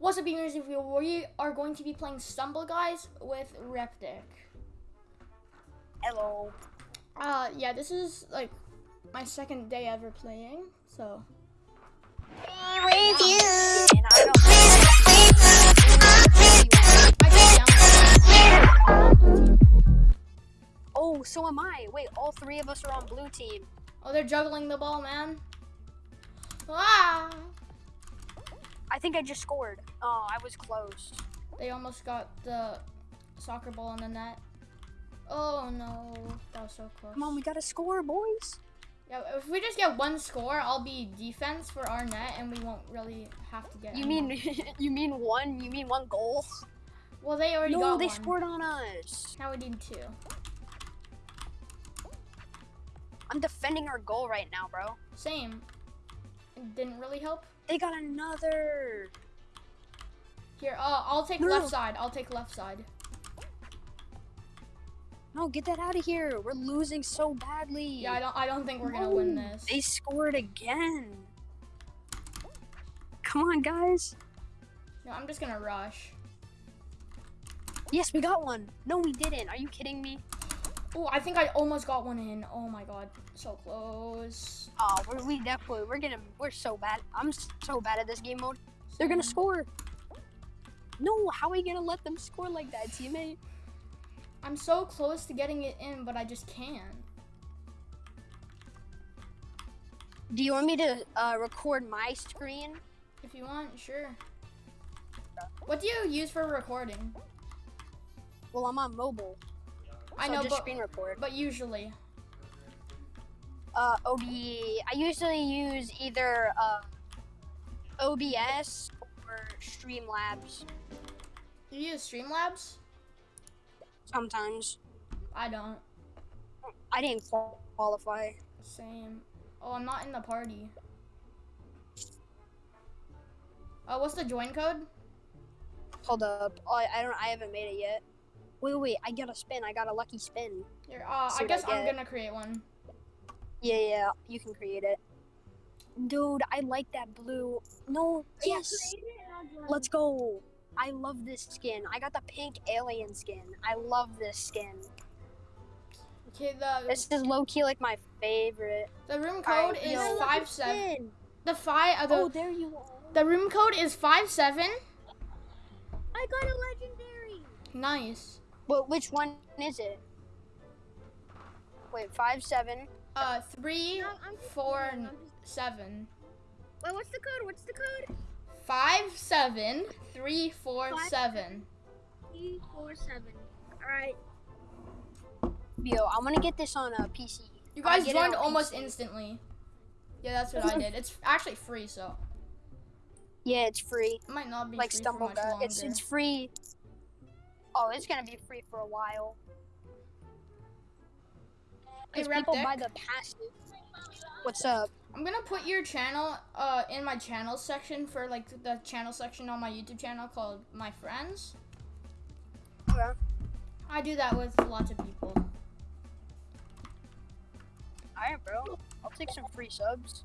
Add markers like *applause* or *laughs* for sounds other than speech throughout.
What's up, gamers? If we are going to be playing Stumble Guys with Reptic. Hello. Uh, yeah, this is like my second day ever playing, so. With you. And I don't. Oh, so am I. Wait, all three of us are on blue team. Oh, they're juggling the ball, man. Ah! I think I just scored. Oh, I was close. They almost got the soccer ball in the net. Oh no, that was so close. Come on, we gotta score, boys. Yeah, if we just get one score, I'll be defense for our net, and we won't really have to get. You mean *laughs* you mean one? You mean one goal? Well, they already no, got they one. scored on us. Now we need two. I'm defending our goal right now, bro. Same. It didn't really help. They got another. Here, uh, I'll take No. left side. I'll take left side. No, get that out of here. We're losing so badly. Yeah, I don't. I don't think we're gonna win this. They scored again. Come on, guys. No, I'm just gonna rush. Yes, we got one. No, we didn't. Are you kidding me? Oh, I think I almost got one in. Oh my god, so close. Oh, we're, we definitely we're gonna we're so bad. I'm so bad at this game mode. They're gonna score. No, how are we gonna let them score like that, teammate? I'm so close to getting it in, but I just can't. Do you want me to uh, record my screen? If you want, sure. What do you use for recording? Well, I'm on mobile. I so know, just but, screen record. but usually. Uh, OB. I usually use either uh, OBS or Streamlabs. You use Streamlabs? Sometimes. I don't. I didn't qualify. Same. Oh, I'm not in the party. Oh, what's the join code? Hold up. Oh, I, I don't. I haven't made it yet. Wait, wait. I got a spin. I got a lucky spin. Here, uh, I what I guess I'm gonna create one. Yeah, yeah. You can create it. Dude, I like that blue. No. Yes. Let's go. I love this skin. I got the pink alien skin. I love this skin. Okay, the This is low key like my favorite. the room code is yo. five seven. The five. Uh, the, Oh, there you are. the room code is five seven. I got a legendary. Nice. Well, which one is it? Wait, five seven. Uh, three, No, I'm four, and just- seven. Wait, what's the code? What's the code? Five seven three four Five, seven. Three, four, seven. All right. Yo, I'm gonna get this on a PC. You guys joined almost PC. instantly. Yeah, that's what I did. It's actually free, so Yeah, it's free. it might not be Like free for Stumble much longer. It's it's free. Oh, it's gonna be free for a while. Hey, Because people buy the passive. What's up? I'm gonna put your channel uh in my channel section for like the channel section on my YouTube channel called My Friends. Okay. I do that with lots of people. Alright, bro. I'll take some free subs.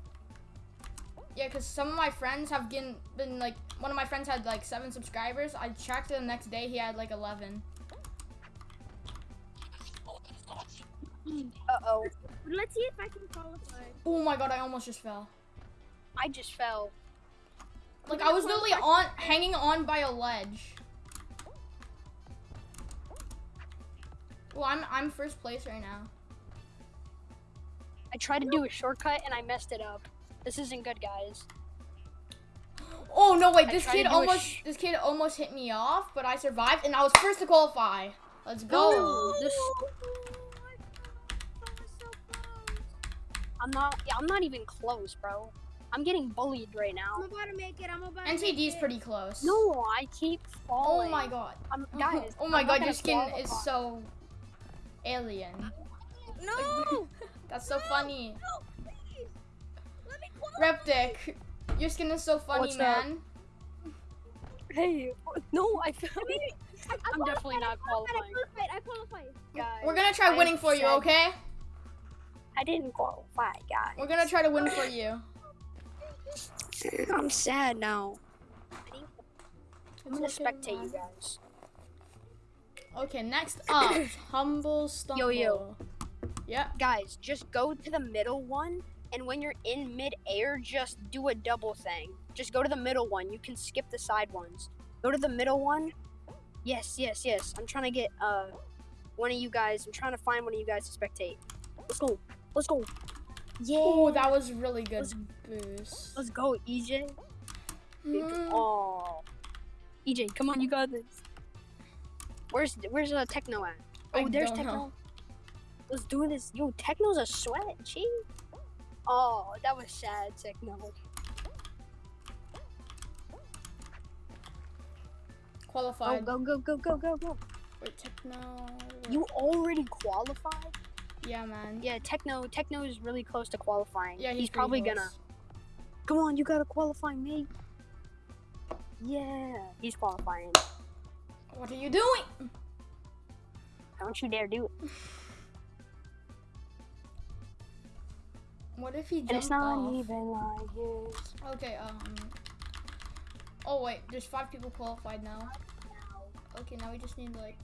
Yeah, because some of my friends have been, been like, one of my friends had like seven subscribers. I checked the next day, he had like 11. Uh oh. Let's see if I can qualify. Oh my god, I almost just fell. I just fell. Like, I was literally on, hanging on by a ledge. Well, I'm, I'm first place right now. I tried to do a shortcut and I messed it up. This isn't good, guys. Oh no, wait, this kid almost this kid almost hit me off, but I survived, and I was first to qualify. Let's go. No, this. Oh, I was so close. I'm not. Yeah, I'm not even close, bro. I'm getting bullied right now. I'm about to make it. I'm about to make NTD is pretty close. No, I keep oh falling. Oh my god. I'm, *laughs* guys. oh my I'm god, your skin qualify. is so alien. No. *laughs* That's so funny. No, Reptic, your skin is so funny, What's up? man. Hey, no, I fell. *laughs* I mean, I, I I'm definitely qualified, not qualified, qualifying. I qualified. I qualified. Guys, We're gonna try I winning for you, okay? I didn't qualify, guys. We're gonna try to win for you. I'm sad now. I'm gonna spectate you guys. Okay, next *coughs* up, Humble Stumble. Yo yo. Yeah. Guys, just go to the middle one, and when you're in mid-air, just do a double thing. Just go to the middle one. You can skip the side ones. Go to the middle one. Yes, yes, yes. I'm trying to get uh one of you guys. I'm trying to find one of you guys to spectate. Let's go. Let's go. Yeah. Oh, that was really good Let's- boost. Let's go, EJ. Mm. Oh. EJ, come on, you got this. Where's where's uh, Techno at? I Oh, there's Techno. know. Let's do this. Yo, Techno's a sweat, gee. Oh, that was sad, Techno. Oh, go, go, go, go, go, go. Wait, Techno. You already qualified? Yeah, man. Yeah, Techno. Techno is really close to qualifying. Yeah, he's, pretty probably close. gonna. Come on, you gotta qualify me. Yeah, he's qualifying. What are you doing? Don't you dare do it. *laughs* What if he And it's jumped not off? even like this. Okay, um. Oh wait, there's five people qualified now. Okay, now we just need like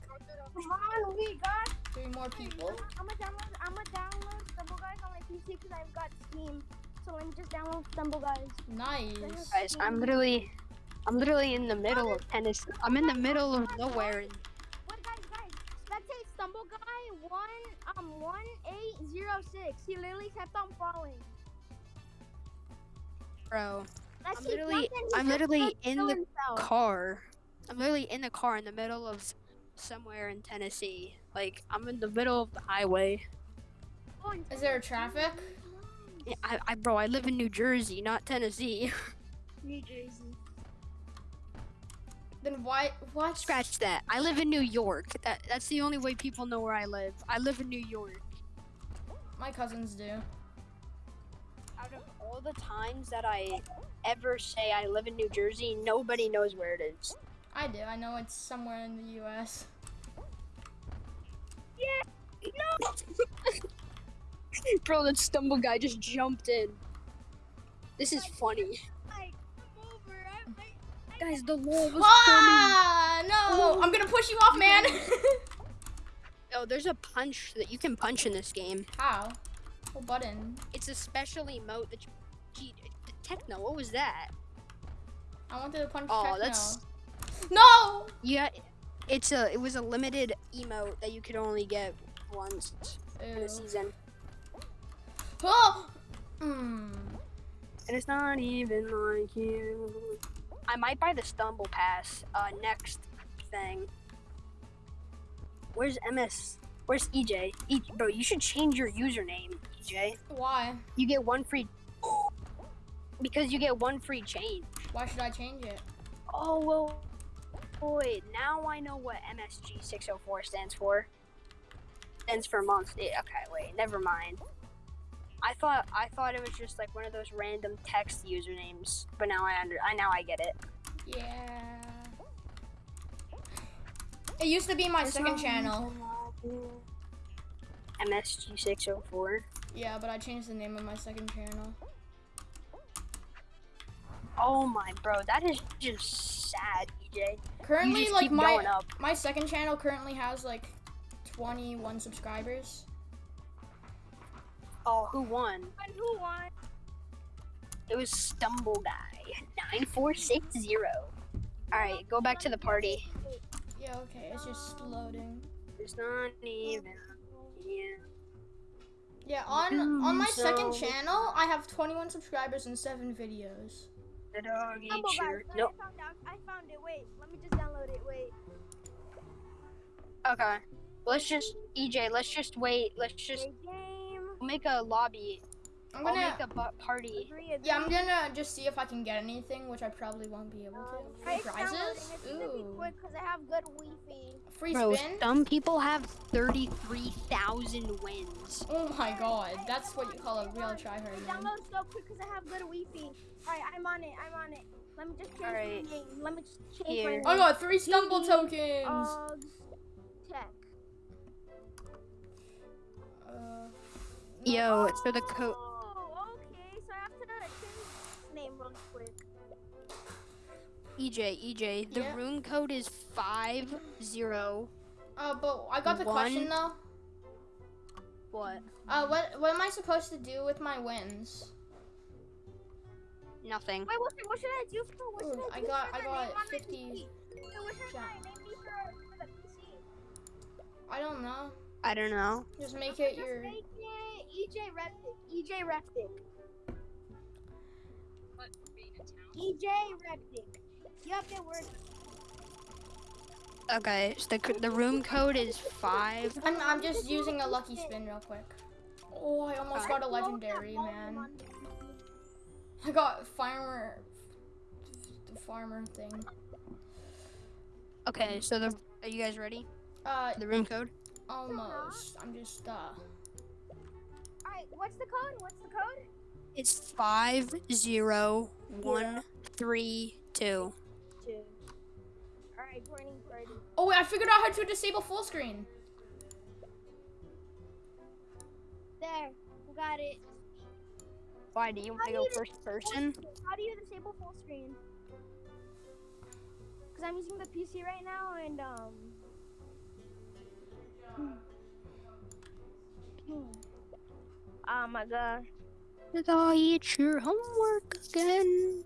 Come on, we got. three more people. I'm gonna download. I'm gonna download Stumble Guys on my PC because I've got Steam. So let me just download Stumble Guys. Nice. Guys, I'm literally, I'm literally in the middle of Tennessee. I'm in the middle of nowhere. And What guys, guys? Spectate Stumble Guy one um one eight zero six. He literally kept on falling. bro, Like, I'm literally- jumped and he I'm literally in the himself. car. I'm literally in the car in the middle of somewhere in Tennessee. Like I'm in the middle of the highway. Oh, Is there traffic? Yeah, I, I, bro, I live in New Jersey, not Tennessee. *laughs* New Jersey. Then why? What? Scratch that. I live in New York. That, that's the only way people know where I live. I live in New York. My cousins do. Out of all the times that I ever say I live in New Jersey, nobody knows where it is. I do. I know it's somewhere in the U.S. Yeah. No. *laughs* Bro, that stumble guy just jumped in. This is funny. Guys, the wall was coming. Ah, no! I'm gonna push you off, man. *laughs* Oh, there's a punch that you can punch in this game. How? What button? It's a special emote that you. Gee, the techno, what was that? I wanted to punch Oh, Techno. that's No! yeah. It's a. It was a limited emote that you could only get once in Ew. a season, Oh! Mm. and it's not even like you. I might buy the stumble pass. Uh, next thing. Where's MS? Where's EJ? E- bro, you should change your username, EJ. Why? You get one free. Because you get one free change. Why should I change it? Oh well. Wait, now I know what MSG 604 stands for. Stands for month. eh, Okay, wait, never mind. I thought I thought it was just like one of those random text usernames, but now I under I now I get it. Yeah. It used to be my second channel. MSG 604. Yeah, but I changed the name of my second channel. Oh my bro, that is just sad, EJ. Currently, like my my second channel currently has like 21 subscribers. Oh, who won? and who won? It was Stumble Guy 9460. All right, go back to the party. Yeah, okay, it's just loading. It's not even. Yeah. Yeah, on on my Mm, second channel, I have 21 subscribers and seven videos. The dog ate Stumble your. Nope. I found out. I found it. Wait, let me just download it. Wait. Okay. Let's just EJ. Let's just wait. Let's just Wait, game. make a lobby. I'm I'll gonna make a party. Agree, yeah, I'm gonna just see if I can get anything, which I probably won't be able Um, to. I Free it's downloading. prizes? It's gonna be Ooh. quick because I have good Wi-Fi. Free Bro, spin? some people have 33,000 wins. Oh my god, that's what you call a real tryhard. It man. downloads so quick because I have good Wi-Fi. Alright, I'm on it. I'm on it. Let me just change Alright. my name. Let me just change Here. my name. I got three stumble GD, tokens. Uggs Tech. Uh, Yo, it's for the code. Oh, okay. So I have to change his name real quick. EJ, EJ, the Yeah? room code is five zero. Uh, but I got the One. question though. What? Uh, what what am I supposed to do with my wins? Nothing. Wait, what, what should I do for? What should Ooh, I I got- for I got name on my 50 Wait, what should Yeah. my name be for, for the PC? I don't know. I don't know. Just make it Just your. make it EJ Reptic. EJ Reptic. EJ Reptic. Yep, it works. Okay, so the, the room code is five. I'm I'm just using a lucky spin real quick. Oh, I almost got a legendary, man. on the PC. I got farmer, the farmer thing. Okay, so the are you guys ready? Uh, The room code? Almost. I'm just uh. Alright, what's the code? What's the code? It's five zero one three two. Two. Alright, joining party. Oh wait, I figured out how to disable full screen. There, we got it. Why do you want to go first person? How do you disable full screen? Because I'm using the PC right now and, um. Oh my god. Did I eat your homework again?